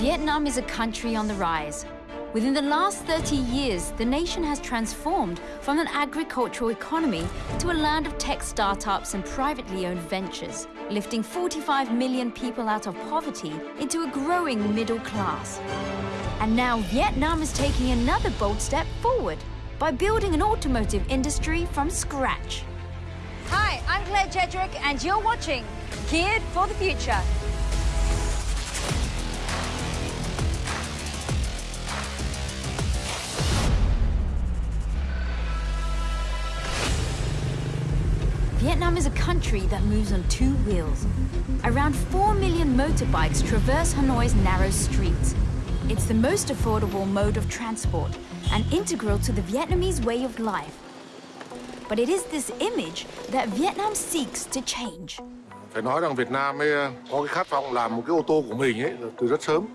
Vietnam is a country on the rise. Within the last 30 years, the nation has transformed from an agricultural economy to a land of tech startups and privately owned ventures, lifting 45 million people out of poverty into a growing middle class. And now Vietnam is taking another bold step forward by building an automotive industry from scratch. Hi, I'm Claire Jedrick and you're watching Geared for the Future. Vietnam is a country that moves on two wheels. Around 4 million motorbikes traverse Hanoi's narrow streets. It's the most affordable mode of transport and integral to the Vietnamese way of life. But it is this image that Vietnam seeks to change. Phải nói rằng Việt Nam ấy có cái khát vọng làm một cái ô tô của mình ấy từ rất sớm.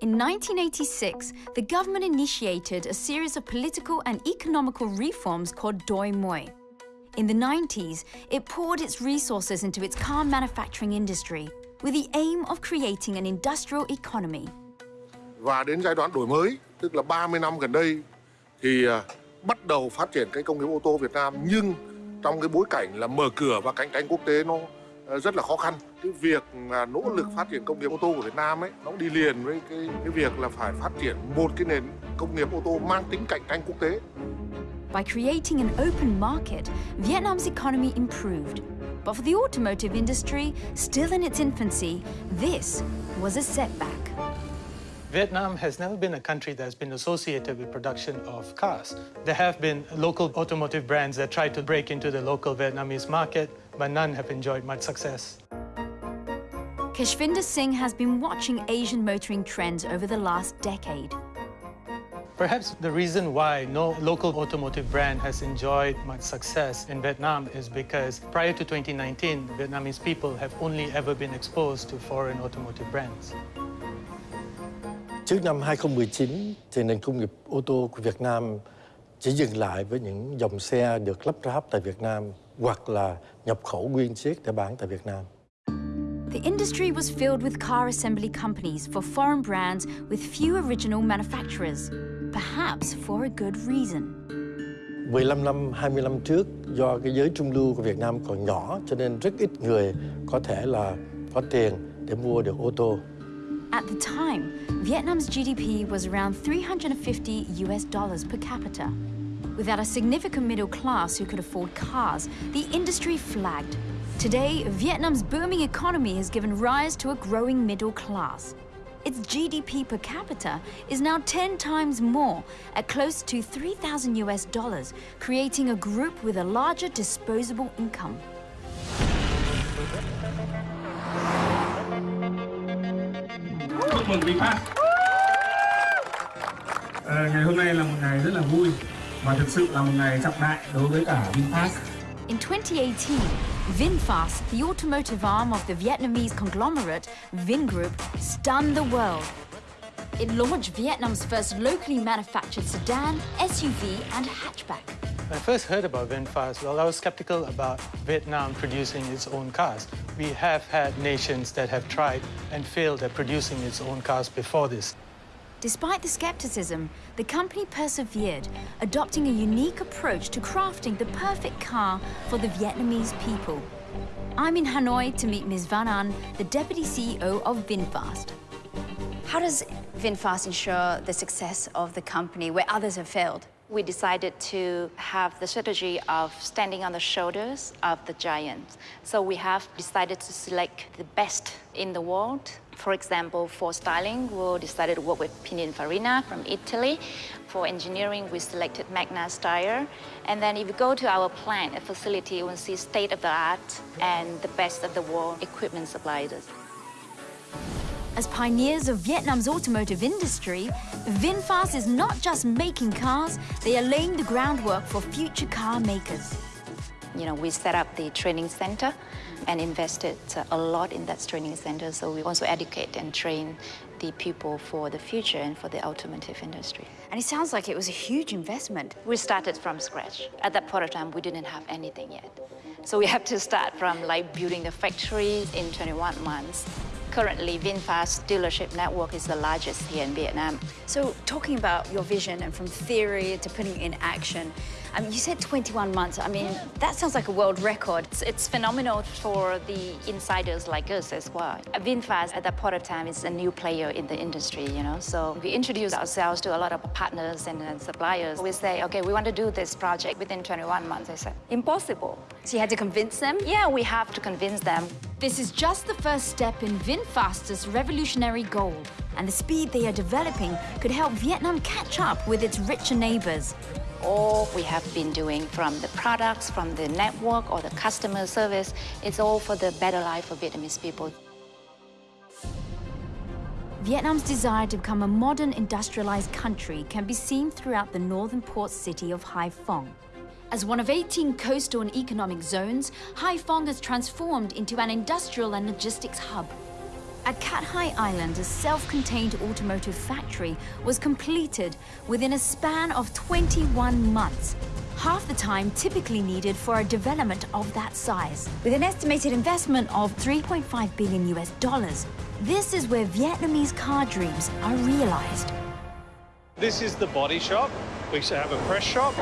In 1986, the government initiated a series of political and economical reforms called Doi Moi. In the 90s, it poured its resources into its car manufacturing industry with the aim of creating an industrial economy. Và đến giai đoạn đổi mới, tức là 30 năm gần đây, thì à, bắt đầu phát triển cái công nghiệp ô tô Việt Nam nhưng trong cái bối cảnh là mở cửa và cạnh tranh quốc tế nó à, rất là khó khăn. Cái việc mà nỗ lực phát triển công nghiệp ô tô của Việt Nam ấy nó đi liền với cái cái việc là phải phát triển một cái nền công nghiệp ô tô mang tính cạnh tranh quốc tế. By creating an open market, Vietnam's economy improved. But for the automotive industry, still in its infancy, this was a setback. Vietnam has never been a country that's been associated with production of cars. There have been local automotive brands that tried to break into the local Vietnamese market, but none have enjoyed much success. Kashvinder Singh has been watching Asian motoring trends over the last decade. Perhaps the reason why no local automotive brand has enjoyed much success in Vietnam is because prior to 2019, Vietnamese people have only ever been exposed to foreign automotive brands. Trước năm 2019 thì nền công nghiệp ô tô của Việt Nam chỉ dừng lại với những dòng xe được lắp ráp tại Việt Nam hoặc là nhập khẩu nguyên chiếc để bán tại Việt Nam. The industry was filled with car assembly companies for foreign brands with few original manufacturers, perhaps for a good reason. 15 năm, 20 năm trước do cái giới trung lưu của Việt Nam còn nhỏ cho nên rất ít người có thể là có tiền để mua được ô tô. At the time, Vietnam's GDP was around 350 US dollars per capita. Without a significant middle class who could afford cars, the industry flagged. Today, Vietnam's booming economy has given rise to a growing middle class. Its GDP per capita is now 10 times more, at close to 3,000 US dollars, creating a group with a larger disposable income. chúc ngày hôm nay là một ngày rất là vui và thực sự là một ngày trọng đại đối với cả VinFast. In 2018, VinFast, the automotive arm of the Vietnamese conglomerate Vingroup, stunned the world. It launched Vietnam's first locally manufactured sedan, SUV, and hatchback. When I first heard about VinFast, well, I was skeptical about Vietnam producing its own cars. We have had nations that have tried and failed at producing its own cars before this. Despite the skepticism, the company persevered, adopting a unique approach to crafting the perfect car for the Vietnamese people. I'm in Hanoi to meet Ms. Van An, the deputy CEO of VinFast. How does VinFast ensure the success of the company where others have failed? we decided to have the strategy of standing on the shoulders of the giants. So we have decided to select the best in the world. For example, for styling, we decided to work with Pininfarina from Italy. For engineering, we selected Magna Steyr. And then if you go to our plant, a facility, you will see state-of-the-art and the best of the world equipment suppliers. As pioneers of Vietnam's automotive industry, VinFast is not just making cars, they are laying the groundwork for future car makers. You know, we set up the training center and invested uh, a lot in that training center, so we also educate and train the people for the future and for the automotive industry. And it sounds like it was a huge investment. We started from scratch. At that point of time, we didn't have anything yet. So we have to start from like building the factory in 21 months Currently, VinFast dealership network is the largest here in Vietnam. So talking about your vision and from theory to putting it in action, I mean, you said 21 months. I mean, that sounds like a world record. It's, it's phenomenal for the insiders like us as well. VinFast at that point of time is a new player in the industry, you know, so we introduce ourselves to a lot of partners and, and suppliers. We say, okay, we want to do this project within 21 months. They said, impossible. So you had to convince them? Yeah, we have to convince them. This is just the first step in VinFast's revolutionary goal, and the speed they are developing could help Vietnam catch up with its richer neighbors. All we have been doing from the products, from the network or the customer service, it's all for the better life for Vietnamese people. Vietnam's desire to become a modern industrialized country can be seen throughout the northern port city of Hai Phong. As one of 18 coastal and economic zones, Hai Phong has transformed into an industrial and logistics hub. At Cat Hai Island, a self-contained automotive factory was completed within a span of 21 months, half the time typically needed for a development of that size. With an estimated investment of 3.5 billion US dollars, this is where Vietnamese car dreams are realized. This is the body shop. We have a press shop,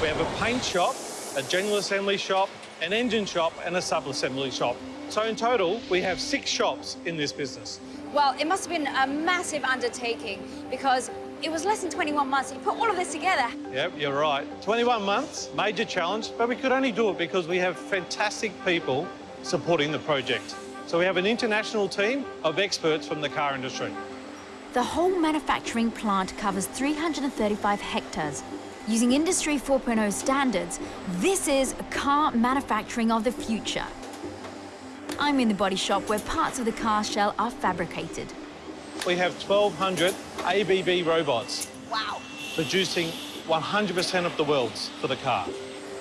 we have a paint shop, a general assembly shop, an engine shop and a sub-assembly shop. So in total, we have six shops in this business. Well, it must have been a massive undertaking because it was less than 21 months. You put all of this together. Yep, you're right. 21 months, major challenge, but we could only do it because we have fantastic people supporting the project. So we have an international team of experts from the car industry. The whole manufacturing plant covers 335 hectares. Using Industry 4.0 standards, this is car manufacturing of the future. I'm in the body shop where parts of the car shell are fabricated. We have 1,200 ABB robots. Wow. Producing 100% of the welds for the car.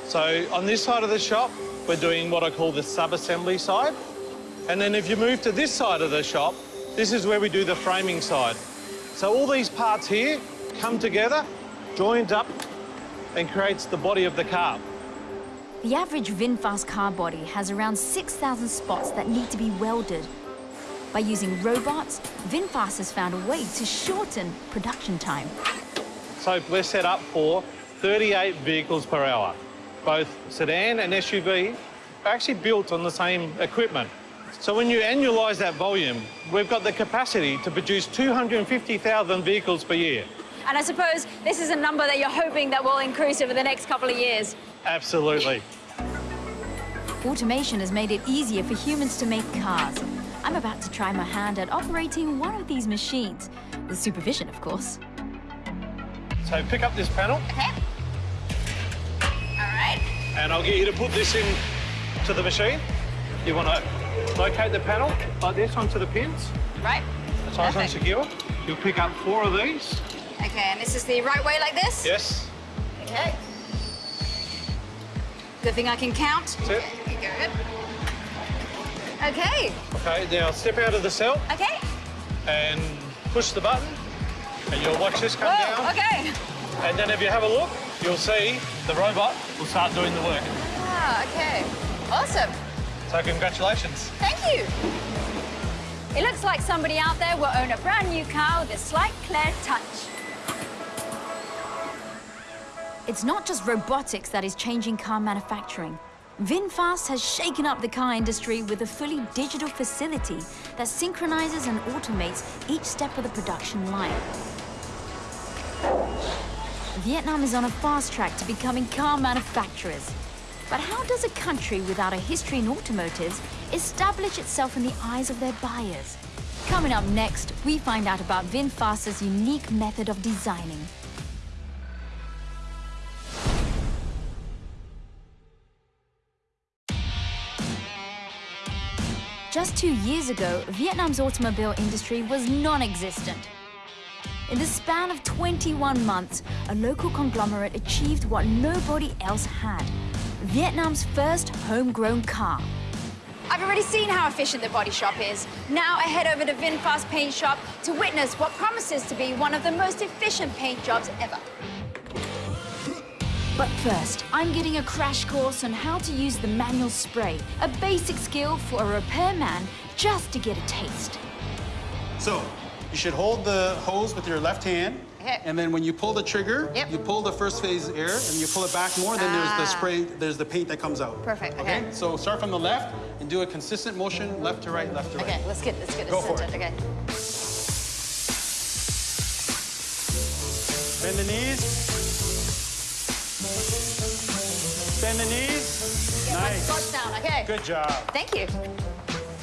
So on this side of the shop, we're doing what I call the sub-assembly side. And then if you move to this side of the shop, this is where we do the framing side. So all these parts here come together, joined up, and creates the body of the car. The average VinFast car body has around 6,000 spots that need to be welded. By using robots, VinFast has found a way to shorten production time. So we're set up for 38 vehicles per hour. Both sedan and SUV are actually built on the same equipment. So when you annualise that volume, we've got the capacity to produce 250,000 vehicles per year. And I suppose this is a number that you're hoping that will increase over the next couple of years. Absolutely. Automation has made it easier for humans to make cars. I'm about to try my hand at operating one of these machines, with supervision, of course. So pick up this panel. Okay. All right. And I'll get you to put this in to the machine. You want to locate the panel like this onto the pins. Right. That's nice and secure. You'll pick up four of these. Okay, and this is the right way like this? Yes. Okay. Good thing I can count. That's it. Good. Okay. Okay, now step out of the cell Okay. and push the button. And you'll watch this come Whoa, down. okay. And then if you have a look, you'll see the robot will start doing the work. Ah, okay. Awesome. So congratulations. Thank you. It looks like somebody out there will own a brand new car with a slight Claire touch. It's not just robotics that is changing car manufacturing. VinFast has shaken up the car industry with a fully digital facility that synchronizes and automates each step of the production line. Vietnam is on a fast track to becoming car manufacturers. But how does a country without a history in automotives establish itself in the eyes of their buyers? Coming up next, we find out about VinFast's unique method of designing. Just two years ago, Vietnam's automobile industry was non-existent. In the span of 21 months, a local conglomerate achieved what nobody else had. Vietnam's first homegrown car. I've already seen how efficient the body shop is. Now I head over to VinFast Paint Shop to witness what promises to be one of the most efficient paint jobs ever. But first, I'm getting a crash course on how to use the manual spray, a basic skill for a repairman just to get a taste. So you should hold the hose with your left hand. Okay. And then when you pull the trigger, Yep. you pull the first phase air and you pull it back more, then there's the Ah. spray, there's the paint that comes out. Perfect, okay. So start from the left and do a consistent motion, left to right, left to right. Okay, let's get let's get it Go for centered. it. Okay. Bend the knees. Bend the knees. Nice. Down. Okay. Good job. Thank you.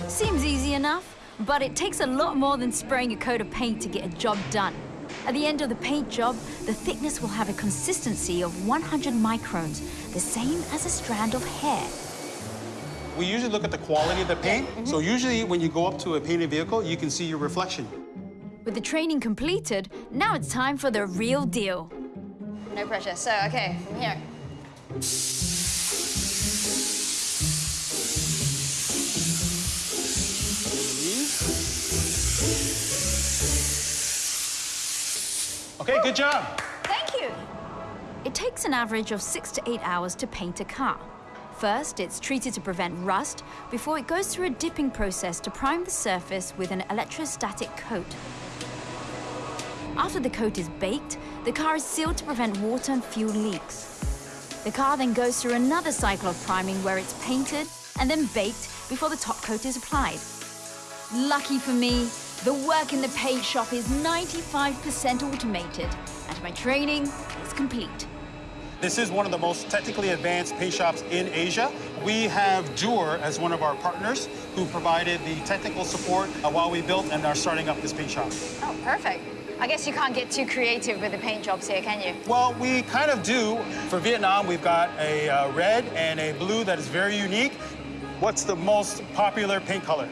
Seems easy enough, but it takes a lot more than spraying a coat of paint to get a job done. At the end of the paint job, the thickness will have a consistency of 100 microns, the same as a strand of hair. We usually look at the quality of the paint. Mm-hmm. So usually when you go up to a painted vehicle, you can see your reflection. With the training completed, now it's time for the real deal. No pressure. So okay, from here. Okay, good job. Thank you. It takes an average of six to eight hours to paint a car. First, it's treated to prevent rust before it goes through a dipping process to prime the surface with an electrostatic coat. After the coat is baked, the car is sealed to prevent water and fuel leaks. The car then goes through another cycle of priming where it's painted and then baked before the top coat is applied. Lucky for me, the work in the paint shop is 95% automated and my training is complete. This is one of the most technically advanced paint shops in Asia. We have Dürr as one of our partners who provided the technical support uh, while we built and are starting up this paint shop. Oh, perfect. I guess you can't get too creative with the paint jobs here, can you? Well, we kind of do. For Vietnam, we've got a uh, red and a blue that is very unique. What's the most popular paint color?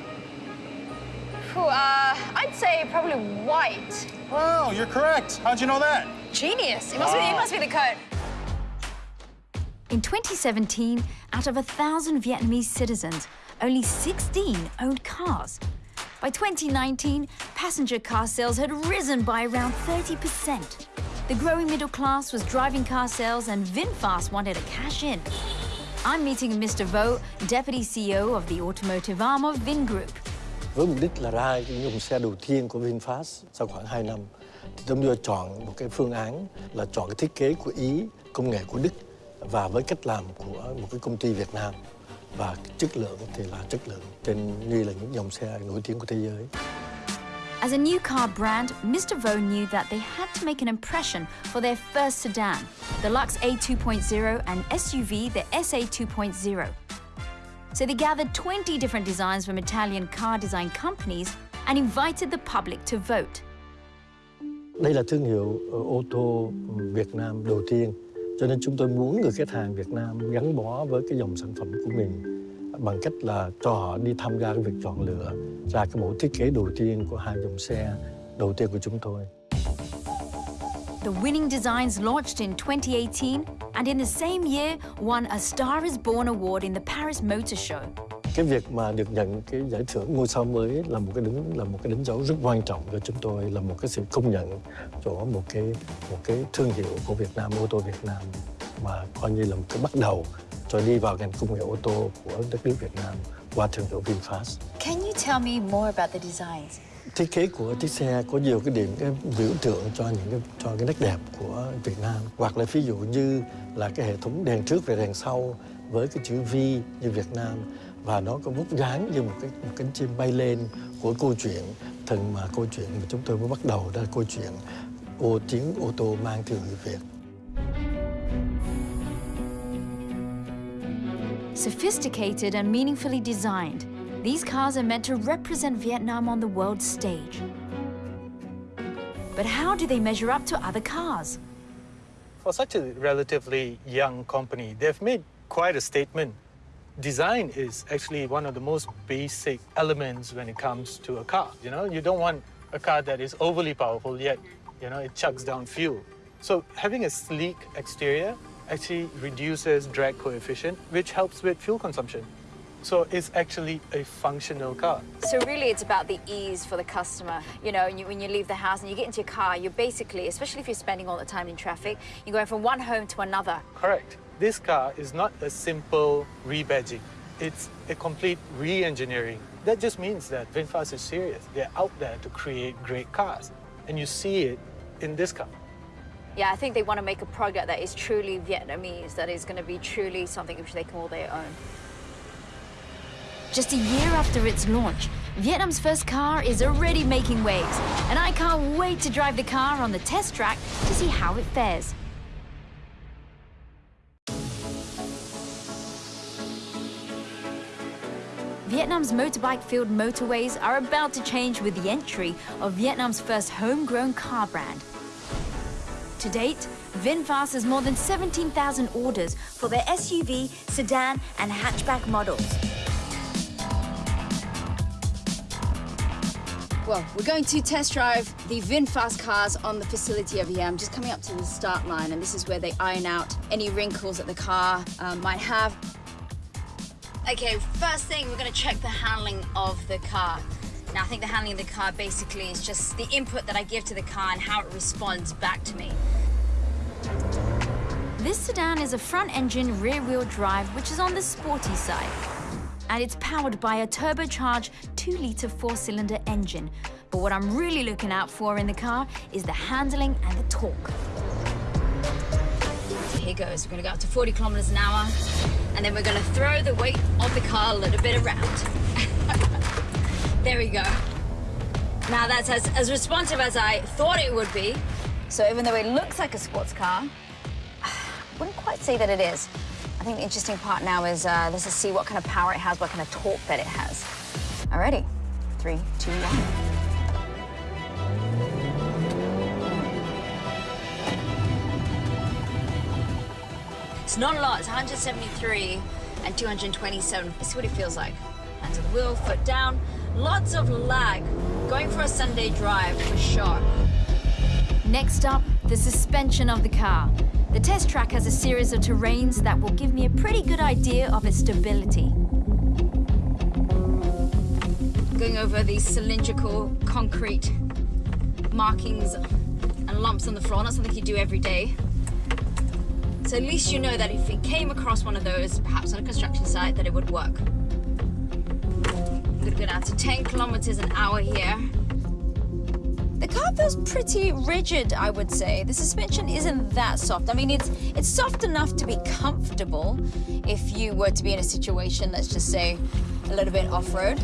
Phew, uh, I'd say probably white. Wow, you're correct. How'd you know that? Genius. It must, be, it must be the coat. In 2017, out of a thousand Vietnamese citizens, only 16 owned cars. By 2019, passenger car sales had risen by around 30%. The growing middle class was driving car sales, and VinFast wanted to cash in. I'm meeting Mr. Vo, Deputy CEO of the automotive arm of Vingroup. Với mục đích là ra cái dòng xe đầu tiên của VinFast sau khoảng 2 năm thì chúng tôi chọn một cái phương án là chọn cái thiết kế của Ý, công nghệ của Đức và với cách làm của một cái công ty Việt Nam và chất lượng thì là chất lượng trên như là những dòng xe nổi tiếng của thế giới. As a new car brand, Mr. Vo knew that they had to make an impression for their first sedan, the Lux A2.0 and SUV, the SA2.0. So they gathered 20 different designs from Italian car design companies and invited the public to vote. Đây là thương hiệu ờ, ô tô Việt Nam đầu tiên cho nên chúng tôi muốn người khách hàng Việt Nam gắn bó với cái dòng sản phẩm của mình bằng cách là cho họ đi tham gia cái việc chọn lựa ra cái mẫu thiết kế đầu tiên của hai dòng xe đầu tiên của chúng tôi. The winning designs launched in 2018 and in the same year won a Star is Born award in the Paris Motor Show. Cái việc mà được nhận cái giải thưởng ngôi sao mới là một cái đứng là một cái đánh dấu rất quan trọng cho chúng tôi là một cái sự công nhận của một cái một cái thương hiệu của Việt Nam ô tô Việt Nam mà coi như là một cái bắt đầu cho đi vào ngành công nghệ ô tô của đất nước Việt Nam qua thương hiệu VinFast. Can you tell me more about the designs? Thiết kế của chiếc xe có nhiều cái điểm cái biểu tượng cho những cái cho cái nét đẹp của Việt Nam. Hoặc là ví dụ như là cái hệ thống đèn trước và đèn sau với cái chữ V như Việt Nam. Và nó có vút dáng như một cái một cánh chim bay lên của câu chuyện thần mà câu chuyện mà chúng tôi mới bắt đầu đó là câu chuyện ô tiếng ô tô mang thương hiệu Việt. Sophisticated and meaningfully designed, these cars are meant to represent Vietnam on the world stage. But how do they measure up to other cars? For such a relatively young company, they've made quite a statement. Design is actually one of the most basic elements when it comes to a car. You know, you don't want a car that is overly powerful yet, you know, it chugs down fuel. So having a sleek exterior actually reduces drag coefficient, which helps with fuel consumption. So it's actually a functional car. So really it's about the ease for the customer. You know, you, when you leave the house and you get into your car, you're basically, especially if you're spending all the time in traffic, you're going from one home to another. Correct. This car is not a simple rebadging. It's a complete re-engineering That just means that VinFast is serious. They're out there to create great cars. And you see it in this car. Yeah, I think they want to make a product that is truly Vietnamese, that is going to be truly something which they call their own. Just a year after its launch, Vietnam's first car is already making waves, and I can't wait to drive the car on the test track to see how it fares. Vietnam's motorbike-filled motorways are about to change with the entry of Vietnam's first homegrown car brand. To date, VinFast has more than 17,000 orders for their SUV, sedan and hatchback models. Well, we're going to test drive the VinFast cars on the facility over here. I'm just coming up to the start line, and this is where they iron out any wrinkles that the car um, might have. Okay, first thing, we're going to check the handling of the car. Now, I think the handling of the car basically is just the input that I give to the car and how it responds back to me. This sedan is a front-engine rear-wheel drive, which is on the sporty side. And it's powered by a turbocharged 2-litre four-cylinder engine. But what I'm really looking out for in the car is the handling and the torque. Here goes. We're going to go up to 40 kilometers an hour, and then we're going to throw the weight of the car a little bit around. there we go. Now that's as, as responsive as I thought it would be. So even though it looks like a sports car, I wouldn't quite say that it is. I think the interesting part now is uh, let's just see what kind of power it has, what kind of torque that it has. Alrighty, three, two, one. It's not a lot, it's 173 and 227. Let's see what it feels like. Hands on the wheel, foot down. Lots of lag. Going for a Sunday drive for sure. Next up, the suspension of the car. The test track has a series of terrains that will give me a pretty good idea of its stability. Going over these cylindrical concrete markings and lumps on the floor, not something you do every day. So at least you know that if it came across one of those, perhaps on a construction site, that it would work. I'm gonna go down to 10 kilometers an hour here. The car feels pretty rigid, I would say. The suspension isn't that soft. I mean, it's it's soft enough to be comfortable if you were to be in a situation, let's just say, a little bit off-road.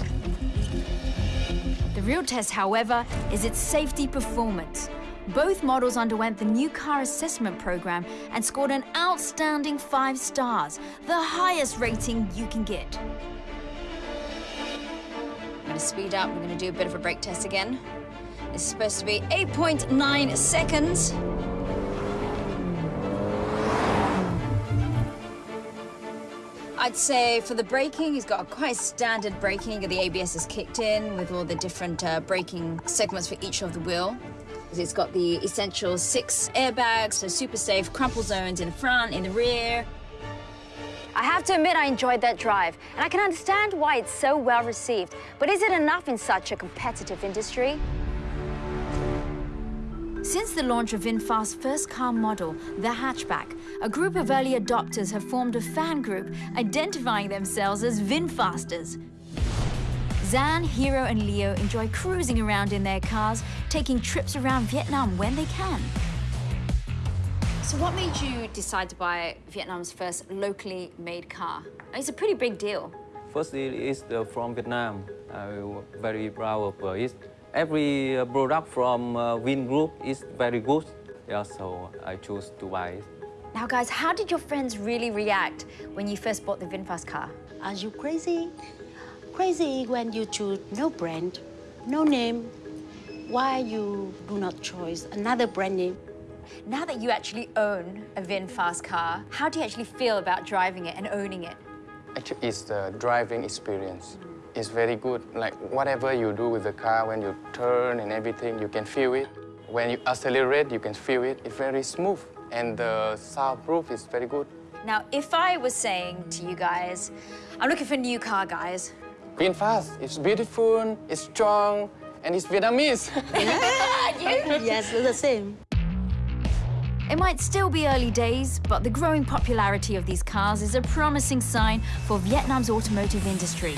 The real test, however, is its safety performance. Both models underwent the new car assessment program and scored an outstanding five stars, the highest rating you can get. I'm gonna speed up, we're gonna do a bit of a brake test again. It's supposed to be 8.9 seconds. I'd say for the braking, he's got quite standard braking. The ABS is kicked in with all the different uh, braking segments for each of the wheel. It's got the essential six airbags, so super safe, crumple zones in the front, in the rear. I have to admit I enjoyed that drive, and I can understand why it's so well received. But is it enough in such a competitive industry? Since the launch of VinFast's first car model, the hatchback, a group of early adopters have formed a fan group identifying themselves as VinFasters. Zan, Hero and Leo enjoy cruising around in their cars, taking trips around Vietnam when they can. So what made you decide to buy Vietnam's first locally made car? It's a pretty big deal. Firstly, it is uh, from Vietnam. I'm very proud of it. Every uh, product from uh, Vin Group is very good. Yeah, so I choose to buy it. Now, guys, how did your friends really react when you first bought the VinFast car? Are you crazy? Crazy when you choose no brand, no name. Why you do not choose another brand name? Now that you actually own a VinFast car, how do you actually feel about driving it and owning it? Actually, it's the driving experience. It's very good. Like whatever you do with the car, when you turn and everything, you can feel it. When you accelerate, you can feel it. It's very smooth. And the soundproof is very good. Now, if I was saying to you guys, I'm looking for a new car, guys. VinFast, it's beautiful, it's strong, and it's Vietnamese. yes, the same. It might still be early days, but the growing popularity of these cars is a promising sign for Vietnam's automotive industry.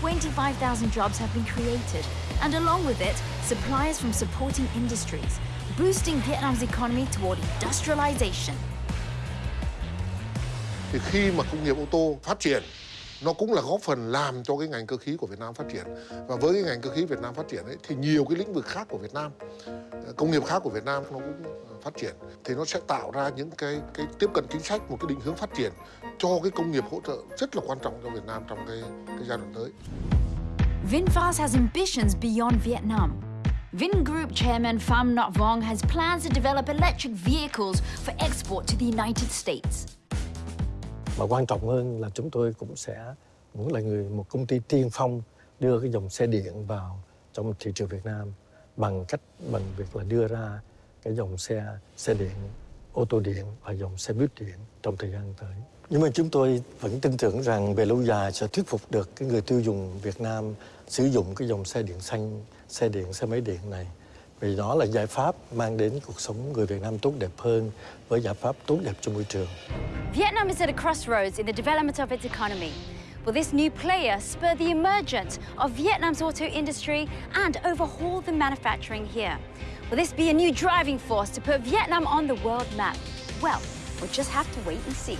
25,000 jobs have been created, and along with it, suppliers from supporting industries, boosting Vietnam's economy toward industrialization. Thì khi mà công nghiệp ô tô phát triển nó cũng là góp phần làm cho cái ngành cơ khí của Việt Nam phát triển và với cái ngành cơ khí Việt Nam phát triển ấy thì nhiều cái lĩnh vực khác của Việt Nam ờ, công nghiệp khác của Việt Nam nó cũng phát triển thì nó sẽ tạo ra những cái cái tiếp cận chính sách một cái định hướng phát triển cho cái công nghiệp hỗ trợ rất là quan trọng cho Việt Nam trong cái cái giai đoạn tới. VinFast has ambitions beyond Vietnam. Vingroup chairman Pham Nhat Vuong has plans to develop electric vehicles for export to the United States. Mà quan trọng hơn là chúng tôi cũng sẽ muốn là người một công ty tiên phong đưa cái dòng xe điện vào trong thị trường Việt Nam bằng cách bằng việc là đưa ra cái dòng xe xe điện, ô tô điện và dòng xe buýt điện trong thời gian tới. Nhưng mà chúng tôi vẫn tin tưởng rằng về lâu dài sẽ thuyết phục được cái người tiêu dùng Việt Nam sử dụng cái dòng xe điện xanh, xe điện, xe máy điện này. Vì đó là giải pháp mang đến cuộc sống người Việt Nam tốt đẹp hơn với giải pháp tốt đẹp cho môi trường. Vietnam is at a crossroads in the development of its economy. Will this new player spur the emergence of Vietnam's auto industry and overhaul the manufacturing here? Will this be a new driving force to put Vietnam on the world map? Well, we'll just have to wait and see.